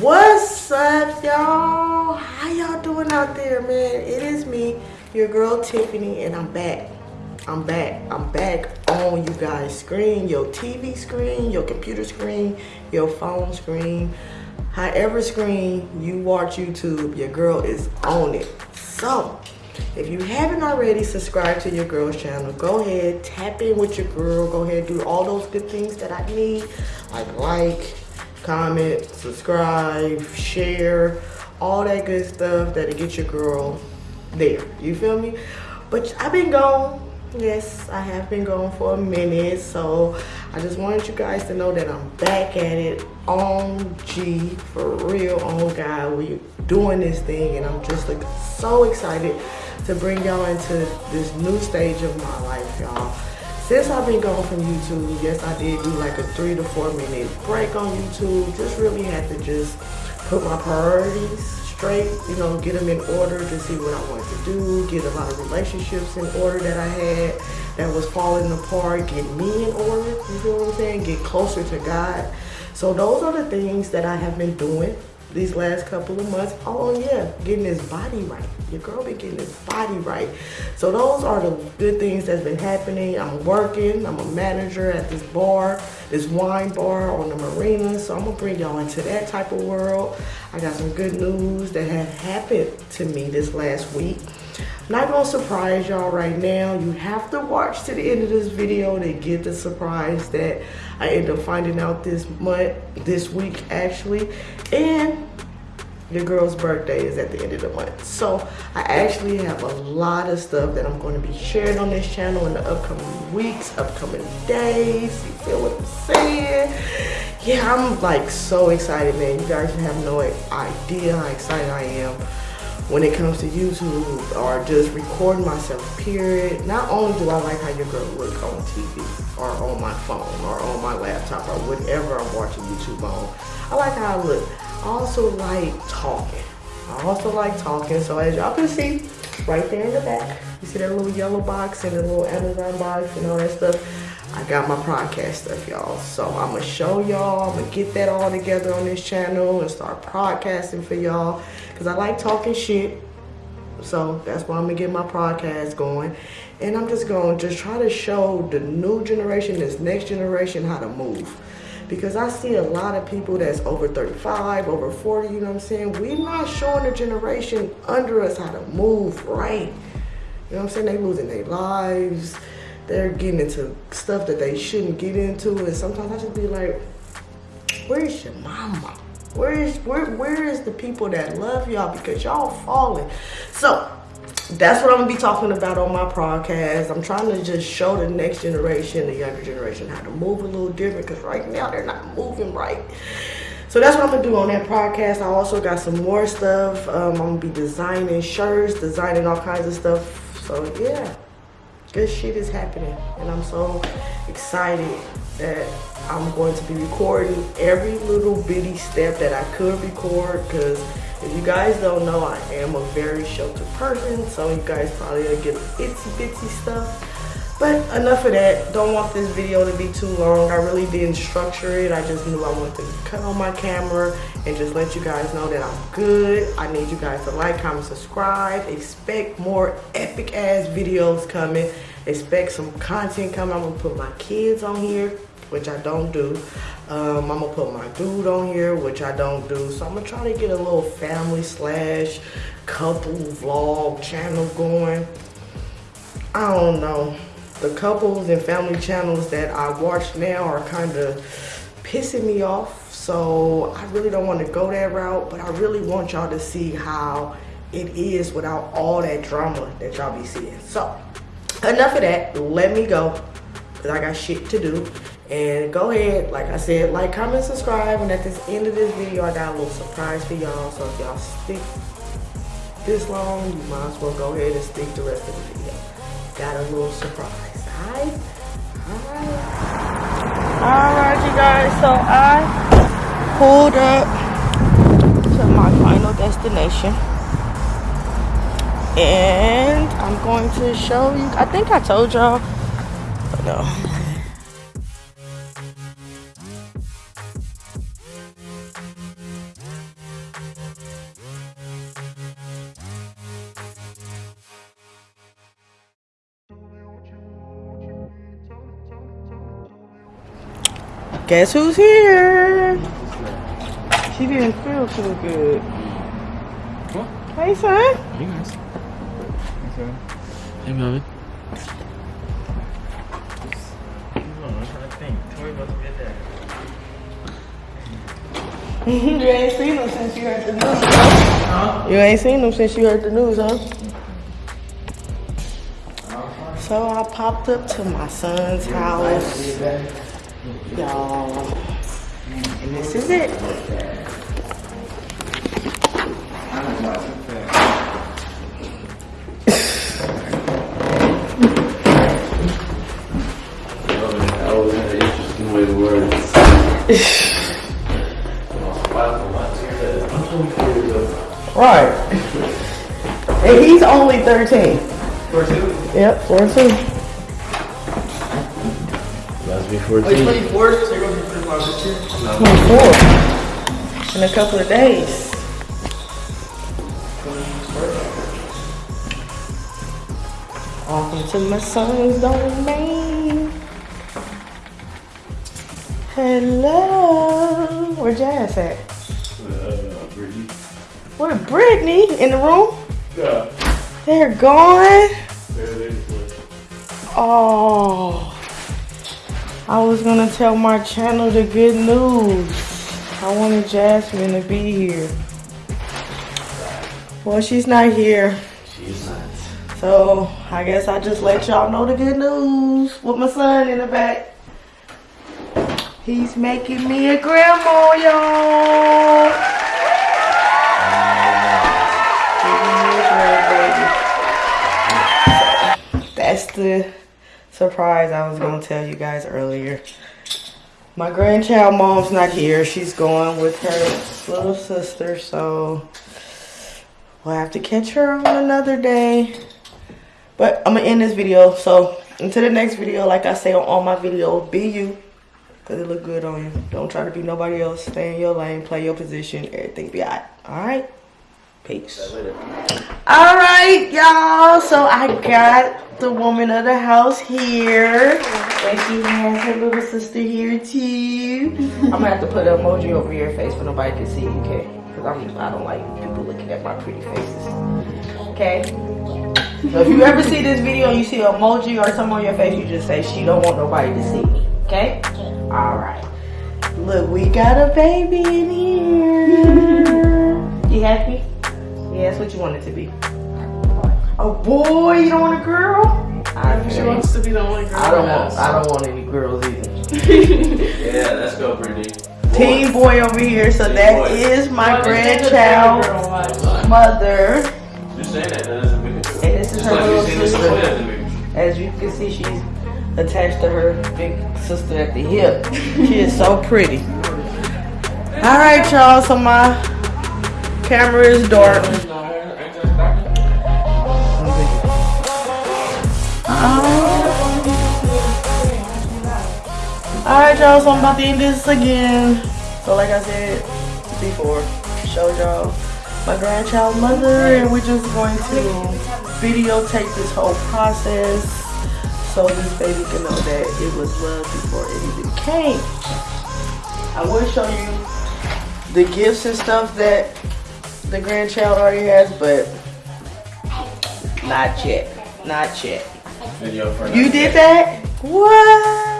What's up, y'all? How y'all doing out there, man? It is me, your girl Tiffany, and I'm back. I'm back. I'm back on you guys' screen, your TV screen, your computer screen, your phone screen. However screen you watch YouTube, your girl is on it. So, if you haven't already subscribed to your girl's channel, go ahead, tap in with your girl. Go ahead, do all those good things that I need, like like, comment, subscribe, share, all that good stuff that'll get your girl there. You feel me? But I've been gone. Yes, I have been gone for a minute. So I just wanted you guys to know that I'm back at it on G for real on God. We're doing this thing and I'm just like so excited to bring y'all into this new stage of my life, y'all. Since I've been gone from YouTube, yes, I did do like a three to four minute break on YouTube. Just really had to just put my priorities straight, you know, get them in order to see what I wanted to do, get a lot of relationships in order that I had that was falling apart, get me in order, you feel what I'm saying? Get closer to God. So those are the things that I have been doing these last couple of months. Oh yeah, getting his body right. Your girl been getting his body right. So those are the good things that's been happening. I'm working, I'm a manager at this bar, this wine bar on the marina. So I'm gonna bring y'all into that type of world. I got some good news that have happened to me this last week. Not gonna surprise y'all right now. You have to watch to the end of this video to get the surprise that I end up finding out this month, this week actually. And your girl's birthday is at the end of the month. So I actually have a lot of stuff that I'm going to be sharing on this channel in the upcoming weeks, upcoming days. You feel what I'm saying? Yeah, I'm like so excited, man. You guys have no idea how excited I am when it comes to YouTube or just recording myself, period. Not only do I like how your girl look on TV or on my phone or on my laptop or whatever I'm watching YouTube on, I like how I look. I also like talking. I also like talking. So as y'all can see, right there in the back, you see that little yellow box and the little Amazon box and all that stuff. I got my podcast stuff, y'all. So I'm gonna show y'all, I'm gonna get that all together on this channel and start podcasting for y'all. Cause I like talking shit. So that's why I'm gonna get my podcast going. And I'm just gonna just try to show the new generation, this next generation how to move because I see a lot of people that's over 35, over 40, you know what I'm saying? We're not showing the generation under us how to move right. You know what I'm saying? They losing their lives. They're getting into stuff that they shouldn't get into. And sometimes I just be like, where's your mama? Where is where where is the people that love y'all because y'all falling? So that's what I'm gonna be talking about on my podcast. I'm trying to just show the next generation, the younger generation, how to move a little different because right now they're not moving right. So that's what I'm gonna do on that podcast. I also got some more stuff. Um, I'm gonna be designing shirts, designing all kinds of stuff. So yeah, good shit is happening. And I'm so excited that I'm going to be recording every little bitty step that I could record because if you guys don't know, I am a very sheltered person, so you guys probably get itsy bitsy stuff. But enough of that. Don't want this video to be too long. I really didn't structure it. I just knew I wanted to cut on my camera and just let you guys know that I'm good. I need you guys to like, comment, subscribe. Expect more epic ass videos coming. Expect some content coming. I'm gonna put my kids on here which I don't do. Um, I'm gonna put my dude on here, which I don't do. So I'm gonna try to get a little family slash couple vlog channel going. I don't know. The couples and family channels that I watch now are kind of pissing me off. So I really don't want to go that route, but I really want y'all to see how it is without all that drama that y'all be seeing. So enough of that. Let me go because I got shit to do. And go ahead, like I said, like, comment, subscribe. And at this end of this video, I got a little surprise for y'all. So if y'all stick this long, you might as well go ahead and stick the rest of the video. Got a little surprise, alright? Alright. Alright, you guys, so I pulled up to my final destination and I'm going to show you. I think I told y'all, but no. Guess who's here? She didn't feel too good. What? Hey, son. Hey, guys. Hey Melvin. you ain't seen him since you heard the news, huh? You ain't seen him since you heard the news, huh? So I popped up to my son's house, y'all, and this is it. Right. And he's only 13. For two? Yep, 14. Must be 14. 24 in a couple of days. Welcome to my son's domain. Hello. Where Jazz at? Brittany. Where Brittany? In the room? Yeah. They're gone. There it is. Oh, I was gonna tell my channel the good news. I wanted Jasmine to be here. Well, she's not here. She's not. So I guess I just let y'all know the good news with my son in the back. He's making me a grandma, y'all. The surprise I was gonna tell you guys earlier. My grandchild mom's not here. She's going with her little sister, so we'll have to catch her on another day. But I'm gonna end this video. So until the next video, like I say on all my videos, be you. Cause it look good on you. Don't try to be nobody else. Stay in your lane, play your position, everything be alright. Alright? Peace. Alright, y'all. So I got the woman of the house here. And she has her little sister here too. I'm gonna have to put an emoji over your face for nobody can see, okay? Cause I'm I don't like people looking at my pretty faces. Okay? So if you ever see this video and you see an emoji or something on your face, you just say she don't want nobody to see me. Okay? Alright. Look, we got a baby in here. You happy? Yeah, that's what you want it to be. A boy, you don't want a girl? I, She wants to be the only girl. I don't want. I don't want any girls either. Yeah, let's go, Brittany. Teen boy over here, so Teen that boy. is my Well, just take the grandchild mother. Just saying that, that doesn't make it true. And this is Just her like little sister. toy doesn't make it true. As you can see, she's attached to her big sister at the hip. She is so pretty. All right, y'all. So my camera is dark. Uh-huh. All right, y'all. So I'm about to end this again. So like I said before, showed y'all my grandchild mother, and we're just going to videotape this whole process so this baby can know that it was love before it even came. I will show you the gifts and stuff that the grandchild already has, but not yet. Not yet. Video for You did that? What?